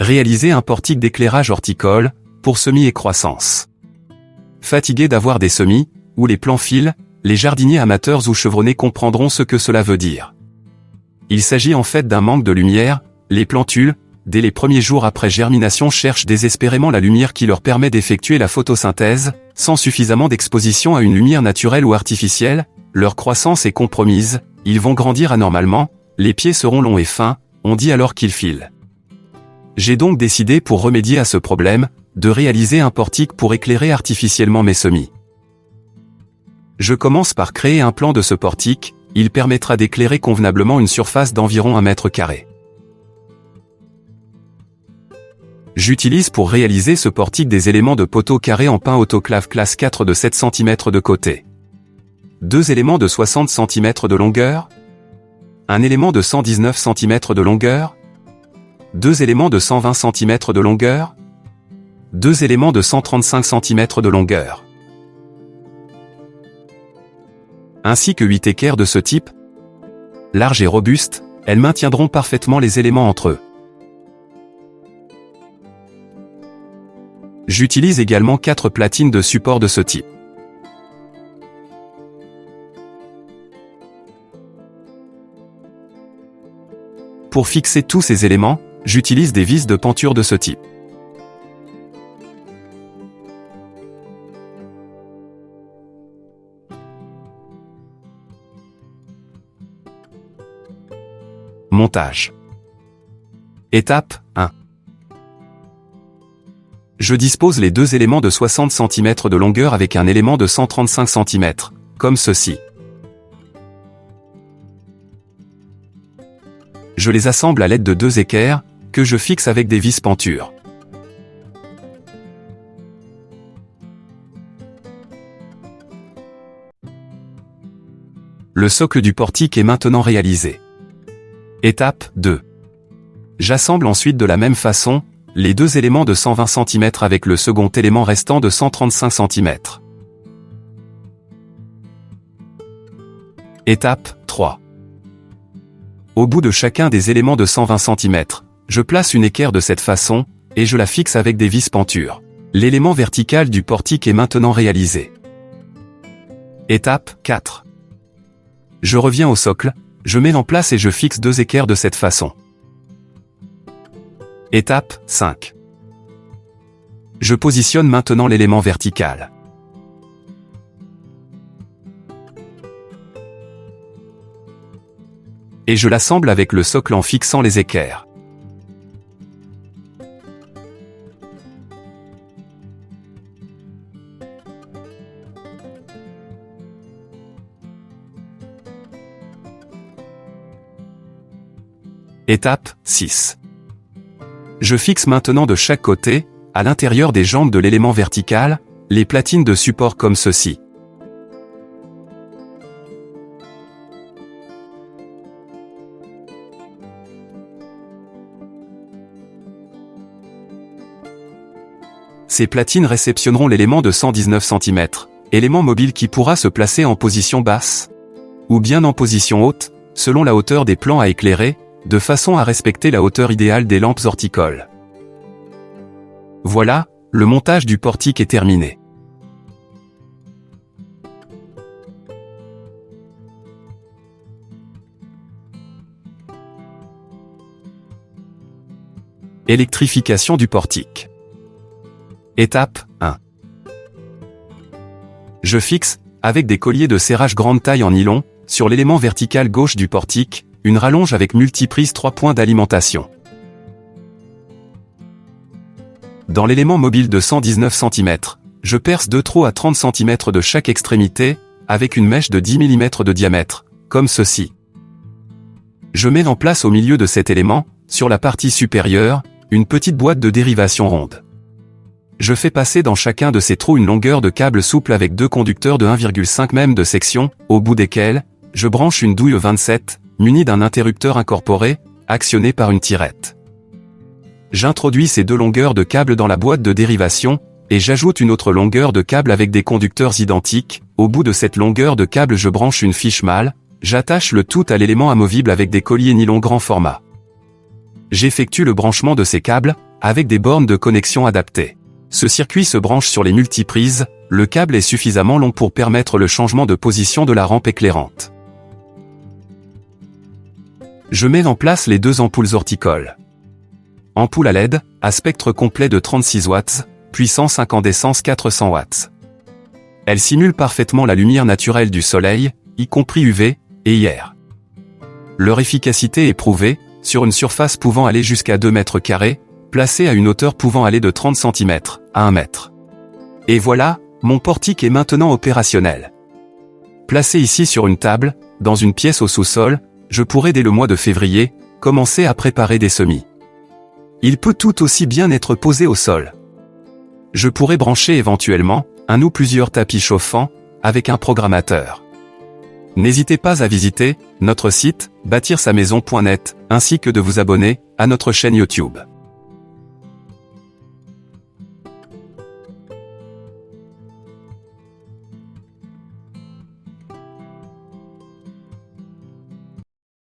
Réaliser un portique d'éclairage horticole, pour semis et croissance. Fatigué d'avoir des semis, ou les plants filent, les jardiniers amateurs ou chevronnés comprendront ce que cela veut dire. Il s'agit en fait d'un manque de lumière, les plantules, dès les premiers jours après germination cherchent désespérément la lumière qui leur permet d'effectuer la photosynthèse, sans suffisamment d'exposition à une lumière naturelle ou artificielle, leur croissance est compromise, ils vont grandir anormalement, les pieds seront longs et fins, on dit alors qu'ils filent. J'ai donc décidé pour remédier à ce problème, de réaliser un portique pour éclairer artificiellement mes semis. Je commence par créer un plan de ce portique, il permettra d'éclairer convenablement une surface d'environ 1 mètre carré. J'utilise pour réaliser ce portique des éléments de poteau carré en pain autoclave classe 4 de 7 cm de côté. Deux éléments de 60 cm de longueur. Un élément de 119 cm de longueur. Deux éléments de 120 cm de longueur. Deux éléments de 135 cm de longueur. Ainsi que 8 équerres de ce type. Larges et robustes, elles maintiendront parfaitement les éléments entre eux. J'utilise également 4 platines de support de ce type. Pour fixer tous ces éléments, j'utilise des vis de penture de ce type. Montage. Étape 1. Je dispose les deux éléments de 60 cm de longueur avec un élément de 135 cm, comme ceci. Je les assemble à l'aide de deux équerres, que je fixe avec des vis pentures. Le socle du portique est maintenant réalisé. Étape 2. J'assemble ensuite de la même façon, les deux éléments de 120 cm avec le second élément restant de 135 cm. Étape 3. Au bout de chacun des éléments de 120 cm, je place une équerre de cette façon, et je la fixe avec des vis pentures. L'élément vertical du portique est maintenant réalisé. Étape 4. Je reviens au socle, je mets en place et je fixe deux équerres de cette façon. Étape 5. Je positionne maintenant l'élément vertical. Et je l'assemble avec le socle en fixant les équerres. Étape 6. Je fixe maintenant de chaque côté, à l'intérieur des jambes de l'élément vertical, les platines de support comme ceci. Ces platines réceptionneront l'élément de 119 cm, élément mobile qui pourra se placer en position basse, ou bien en position haute, selon la hauteur des plans à éclairer, de façon à respecter la hauteur idéale des lampes horticoles. Voilà, le montage du portique est terminé. Électrification du portique. Étape 1. Je fixe, avec des colliers de serrage grande taille en nylon, sur l'élément vertical gauche du portique, une rallonge avec multiprise 3 points d'alimentation. Dans l'élément mobile de 119 cm, je perce deux trous à 30 cm de chaque extrémité, avec une mèche de 10 mm de diamètre, comme ceci. Je mets en place au milieu de cet élément, sur la partie supérieure, une petite boîte de dérivation ronde. Je fais passer dans chacun de ces trous une longueur de câble souple avec deux conducteurs de 1,5 mm de section, au bout desquels, je branche une douille 27, muni d'un interrupteur incorporé, actionné par une tirette. J'introduis ces deux longueurs de câble dans la boîte de dérivation, et j'ajoute une autre longueur de câble avec des conducteurs identiques, au bout de cette longueur de câble je branche une fiche mâle, j'attache le tout à l'élément amovible avec des colliers nylon grand format. j'effectue le branchement de ces câbles, avec des bornes de connexion adaptées. Ce circuit se branche sur les multiprises, le câble est suffisamment long pour permettre le changement de position de la rampe éclairante. Je mets en place les deux ampoules horticoles. Ampoule à LED, à spectre complet de 36 watts, puissance incandescence 400 watts. Elle simule parfaitement la lumière naturelle du soleil, y compris UV, et IR. Leur efficacité est prouvée, sur une surface pouvant aller jusqu'à 2 mètres carrés, placée à une hauteur pouvant aller de 30 cm à 1 mètre. Et voilà, mon portique est maintenant opérationnel. Placé ici sur une table, dans une pièce au sous-sol, je pourrais dès le mois de février, commencer à préparer des semis. Il peut tout aussi bien être posé au sol. Je pourrais brancher éventuellement, un ou plusieurs tapis chauffants, avec un programmateur. N'hésitez pas à visiter notre site bâtir-sa-maison.net ainsi que de vous abonner à notre chaîne YouTube.